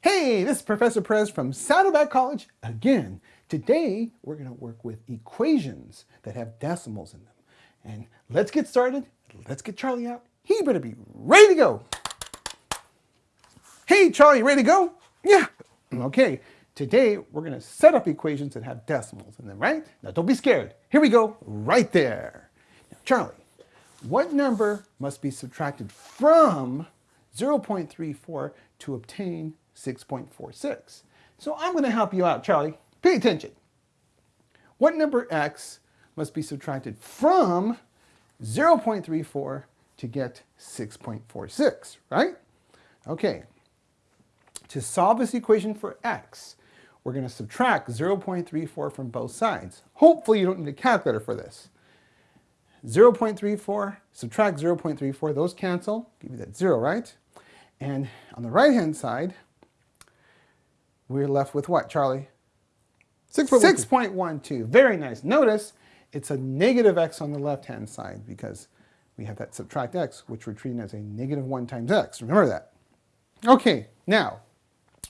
Hey, this is Professor Perez from Saddleback College again. Today, we're going to work with equations that have decimals in them. And let's get started. Let's get Charlie out. He better be ready to go. Hey, Charlie, ready to go? Yeah. Mm, okay, today we're going to set up equations that have decimals in them, right? Now, don't be scared. Here we go, right there. Now, Charlie, what number must be subtracted from 0.34 to obtain 6.46. So I'm going to help you out, Charlie. Pay attention. What number x must be subtracted from 0.34 to get 6.46, right? Okay. To solve this equation for x, we're going to subtract 0.34 from both sides. Hopefully you don't need a calculator for this. 0.34, subtract 0.34, those cancel, give you that 0, right? And on the right-hand side, we're left with what, Charlie? 6.12. Very nice. Notice it's a negative x on the left-hand side because we have that subtract x, which we're treating as a negative 1 times x. Remember that. Okay, now,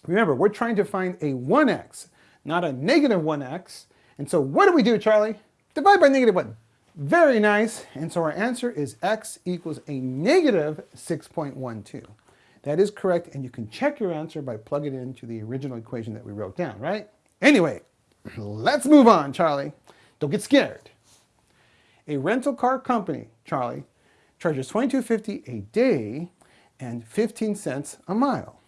remember, we're trying to find a 1x, not a negative 1x. And so what do we do, Charlie? Divide by negative 1. Very nice. And so our answer is x equals a negative 6.12. That is correct, and you can check your answer by plugging it into the original equation that we wrote down, right? Anyway, let's move on, Charlie. Don't get scared. A rental car company, Charlie, charges $22.50 a day and 15 cents a mile.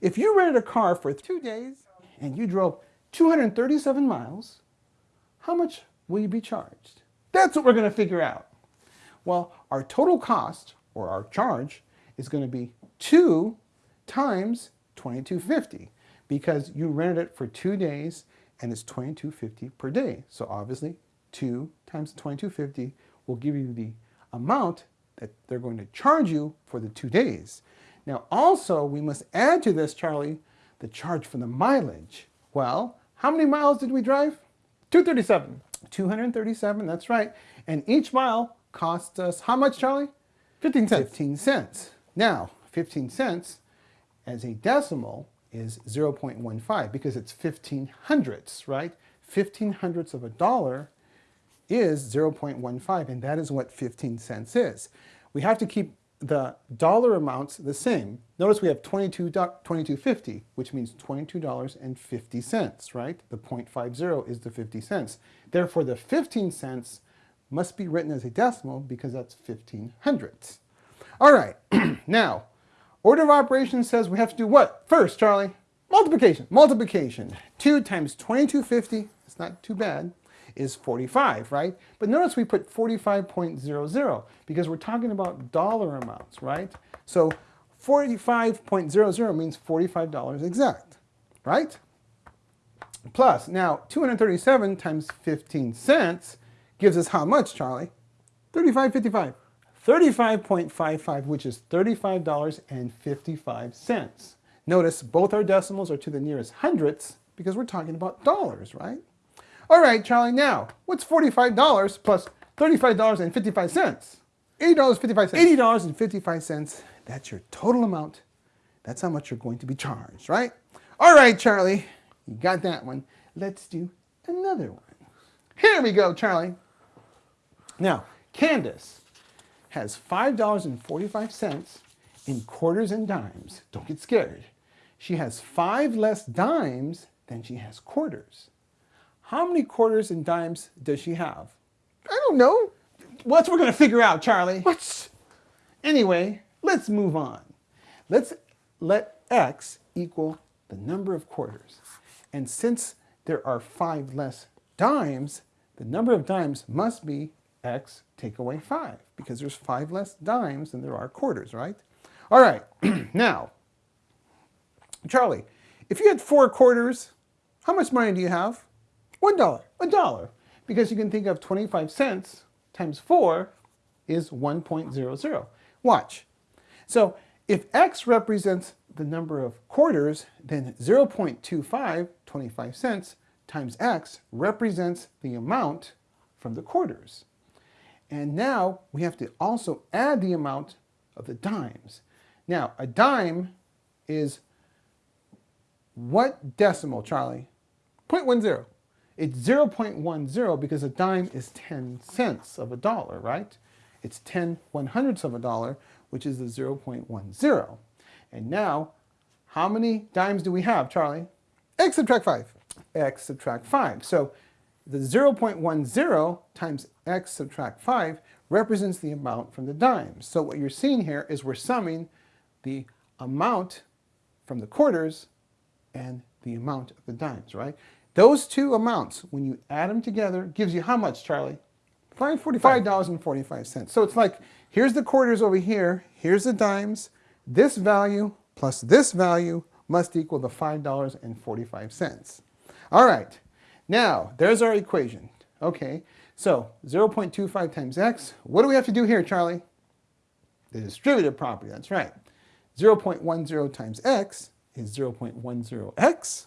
If you rented a car for two days and you drove 237 miles, how much will you be charged? That's what we're going to figure out. Well, our total cost, or our charge, is going to be 2 times 2250 because you rented it for two days and it's 2250 per day. So obviously 2 times 2250 will give you the amount that they're going to charge you for the two days. Now also we must add to this, Charlie, the charge for the mileage. Well, how many miles did we drive? 237. 237, that's right. And each mile costs us how much, Charlie? 15 cents. 15 cents. Now, 15 cents as a decimal is 0.15 because it's 15 hundredths, right? 15 hundredths of a dollar is 0.15 and that is what 15 cents is. We have to keep the dollar amounts the same. Notice we have 22, 22.50, which means $22.50, right? The 0.50 is the 50 cents. Therefore, the 15 cents must be written as a decimal because that's 15 hundredths. All right, now, Order of operations says we have to do what? First, Charlie, multiplication. Multiplication. 2 times 2250, it's not too bad, is 45, right? But notice we put 45.00 because we're talking about dollar amounts, right? So 45.00 means $45 exact, right? Plus, now 237 times 15 cents gives us how much, Charlie? 35.55. 35.55, which is $35.55. Notice both our decimals are to the nearest hundredths because we're talking about dollars, right? All right, Charlie, now, what's $45 plus $35.55? $80.55. $80.55, that's your total amount. That's how much you're going to be charged, right? All right, Charlie, you got that one. Let's do another one. Here we go, Charlie. Now, Candace has $5.45 in quarters and dimes. Don't get scared. She has five less dimes than she has quarters. How many quarters and dimes does she have? I don't know. What's we're going to figure out, Charlie? What? Anyway, let's move on. Let's let x equal the number of quarters. And since there are five less dimes, the number of dimes must be x take away 5 because there's 5 less dimes than there are quarters, right? All right, now, Charlie, if you had four quarters, how much money do you have? One dollar. A dollar. Because you can think of 25 cents times 4 is 1.00. Watch. So if x represents the number of quarters, then 0.25, 25 cents, times x represents the amount from the quarters. And now we have to also add the amount of the dimes. Now, a dime is what decimal, Charlie? 0.10. It's 0.10 because a dime is 10 cents of a dollar, right? It's 10 one hundredths of a dollar, which is the 0.10. And now, how many dimes do we have, Charlie? X subtract 5. x subtract 5. So the 0.10 times x subtract 5 represents the amount from the dimes. So what you're seeing here is we're summing the amount from the quarters and the amount of the dimes, right? Those two amounts, when you add them together, gives you how much, Charlie? 545. $5.45. So it's like, here's the quarters over here, here's the dimes, this value plus this value must equal the $5.45. All right, now there's our equation. Okay, so 0.25 times x, what do we have to do here, Charlie? The distributive property, that's right. 0.10 times x is 0.10x.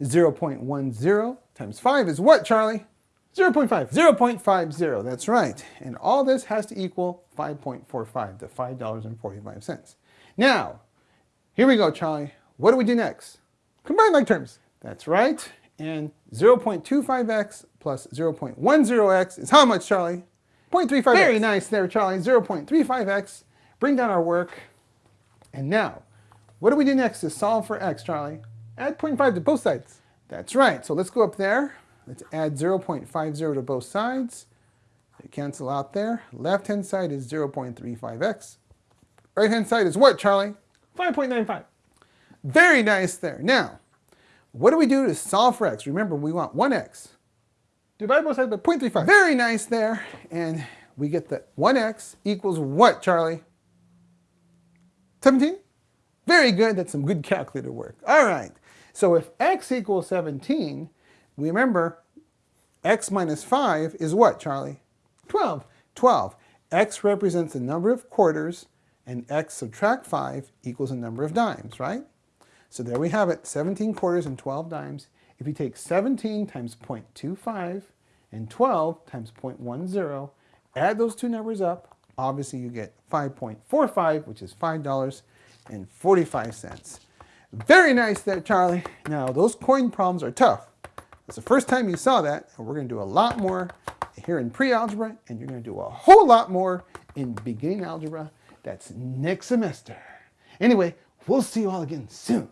0.10 times 5 is what, Charlie? 0.5. 0.50, that's right. And all this has to equal 5.45, the $5.45. Now, here we go, Charlie. What do we do next? Combine like terms. That's right. And 0.25x plus 0.10x is how much, Charlie? 0.35x. Very nice there, Charlie. 0.35x. Bring down our work. And now, what do we do next to solve for x, Charlie? Add 0.5 to both sides. That's right. So let's go up there. Let's add 0.50 to both sides. They cancel out there. Left-hand side is 0.35x. Right-hand side is what, Charlie? 5.95. Very nice there. Now, what do we do to solve for x? Remember, we want 1x. Divide both sides by 0.35. Very nice there. And we get that 1x equals what, Charlie? 17? Very good. That's some good calculator work. All right. So if x equals 17, we remember x minus 5 is what, Charlie? 12. 12. x represents the number of quarters, and x subtract 5 equals the number of dimes, right? So there we have it, 17 quarters and 12 dimes. If you take 17 times 0.25 and 12 times 0.10, add those two numbers up, obviously you get 5.45, which is $5.45. Very nice there, Charlie. Now, those coin problems are tough. It's the first time you saw that, and we're going to do a lot more here in pre-algebra, and you're going to do a whole lot more in beginning algebra. That's next semester. Anyway, we'll see you all again soon.